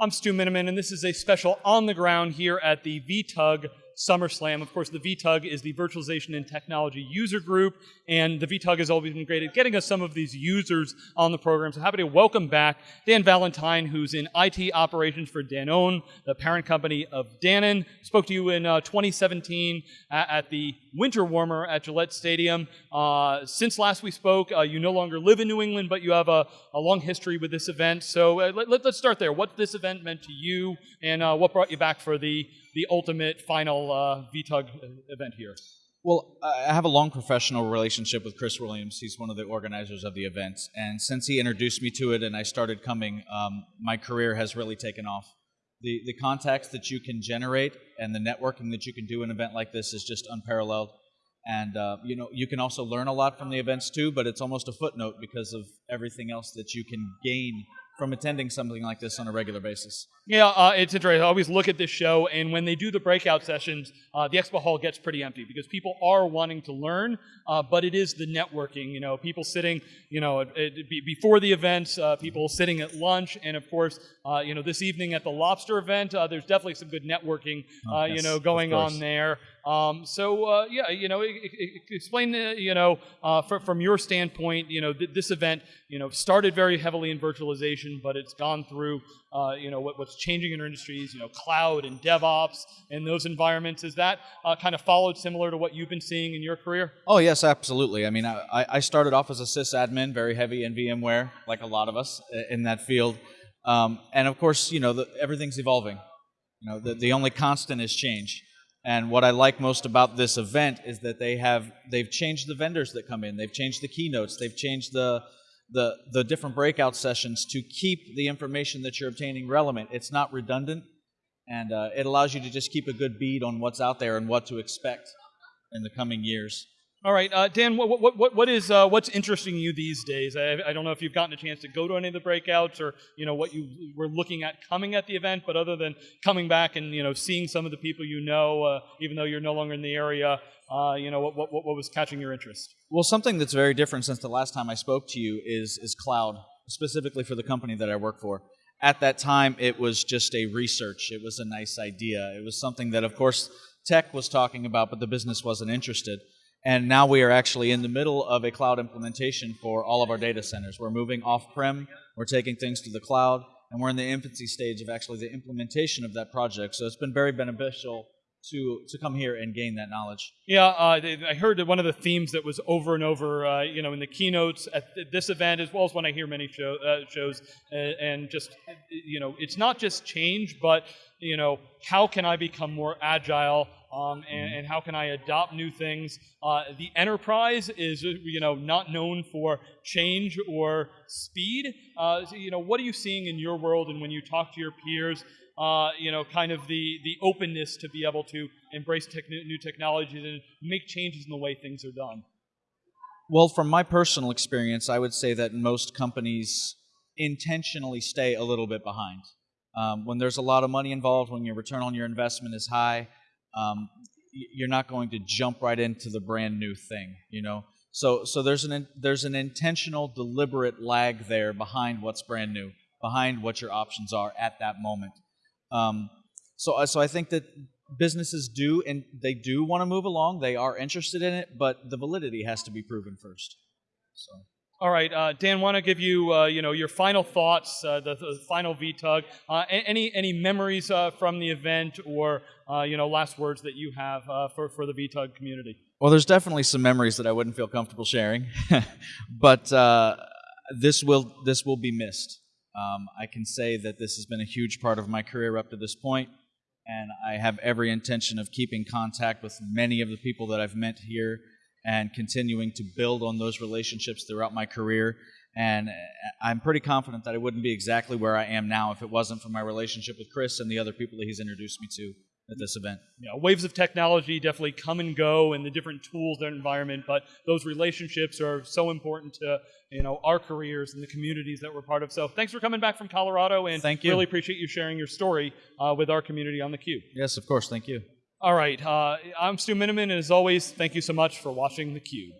I'm Stu Miniman, and this is a special on the ground here at the VTUG SummerSlam. Of course, the VTUG is the Virtualization and Technology User Group, and the VTUG has always been great at getting us some of these users on the program. So happy to welcome back Dan Valentine, who's in IT operations for Danone, the parent company of Dannon. Spoke to you in uh, 2017 at, at, the Winter Warmer at Gillette Stadium. Uh, since last we spoke, uh, you no longer live in New England, but you have a, a long history with this event. So uh, let, us start there. What this event meant to you, and uh, what brought you back for the the ultimate final uh, VTUG event here? Well, I have a long professional relationship with Chris Williams. He's one of the organizers of the event. And since he introduced me to it and I started coming, um, my career has really taken off. The, the contacts that you can generate and the networking that you can do in an event like this is just unparalleled. And uh, you know, you can also learn a lot from the events too, but it's almost a footnote because of everything else that you can gain from attending something like this on a regular basis? Yeah, uh, it's interesting. I always look at this show, and when they do the breakout sessions, uh, the expo hall gets pretty empty because people are wanting to learn, uh, but it is the networking. You know, people sitting, you know, it, it, before the events, uh, people sitting at lunch, and of course, uh, you know, this evening at the lobster event, uh, there's definitely some good networking, oh, yes, you know, going on there. Um, so uh, yeah, you know, explain, uh, you know, uh, from your standpoint, you know, th this event, you know, started very heavily in virtualization, but it's gone through, uh, you know, what, what's changing in our industries, you know, cloud and DevOps and those environments. Is that uh, kind of followed similar to what you've been seeing in your career? Oh yes, absolutely. I mean, I, I started off as a sysadmin, very heavy in VMware, like a lot of us in that field, um, and of course, you know, the, everything's evolving. You know, the, the only constant is change. And what I like most about this event is that they have they've changed the vendors that come in. They've changed the keynotes. They've changed the the the different breakout sessions to keep the information that you're obtaining relevant. It's not redundant, and uh, it allows you to just keep a good bead on what's out there and what to expect in the coming years. All right, uh, Dan. What, what, what, what is uh, what's interesting you these days? I, I, don't know if you've gotten a chance to go to any of the breakouts or you know what you were looking at coming at the event, but other than coming back and you know seeing some of the people you know, uh, even though you're no longer in the area, uh, you know what, what, what was catching your interest? Well, something that's very different since the last time I spoke to you is is cloud, specifically for the company that I work for. At that time, it was just a research. It was a nice idea. It was something that, of course, tech was talking about, but the business wasn't interested. And now we are actually in the middle of a cloud implementation for all of our data centers. We're moving off prem, we're taking things to the cloud, and we're in the infancy stage of actually the implementation of that project. So it's been very beneficial to to come here and gain that knowledge. Yeah, uh, I heard that one of the themes that was over and over, uh, you know, in the keynotes at this event, as well as when I hear many show, uh, shows, and just, you know, it's not just change, but you know, how can I become more agile? Um, and, mm-hmm. and, how can I adopt new things? Uh, the enterprise is, you know, not known for change or speed. Uh, so, you know, what are you seeing in your world, and when you talk to your peers? Uh, you know, kind of the the openness to be able to embrace new technologies and make changes in the way things are done. Well, from my personal experience, I would say that most companies intentionally stay a little bit behind. Um, when there's a lot of money involved, when your return on your investment is high, um, you're not going to jump right into the brand new thing, you know. So, so there's an there's an intentional, deliberate lag there behind what's brand new, behind what your options are at that moment. Um, so, uh, so I think that businesses do and they do want to move along. They are interested in it, but the validity has to be proven first. So. All right, uh, Dan. Want to give you, uh, you know, your final thoughts, uh, the, the, final VTUG. Uh, any any memories uh, from the event, or uh, you know, last words that you have for for the VTUG community? Well, there's definitely some memories that I wouldn't feel comfortable sharing, but this will this will be missed. Um, I can say that this has been a huge part of my career up to this point, and I have every intention of keeping contact with many of the people that I've met here and continuing to build on those relationships throughout my career. And I'm pretty confident that I wouldn't be exactly where I am now if it wasn't for my relationship with Chris and the other people that he's introduced me to at this event. Yeah, waves of technology definitely come and go in the different tools and environment, but those relationships are so important to you know our careers and the communities that we're part of. So thanks for coming back from Colorado, and thank you. Really appreciate you sharing your story uh, with our community on the Cube. Yes, of course. Thank you. All right. Uh, I'm Stu Miniman, and as always, thank you so much for watching theCUBE.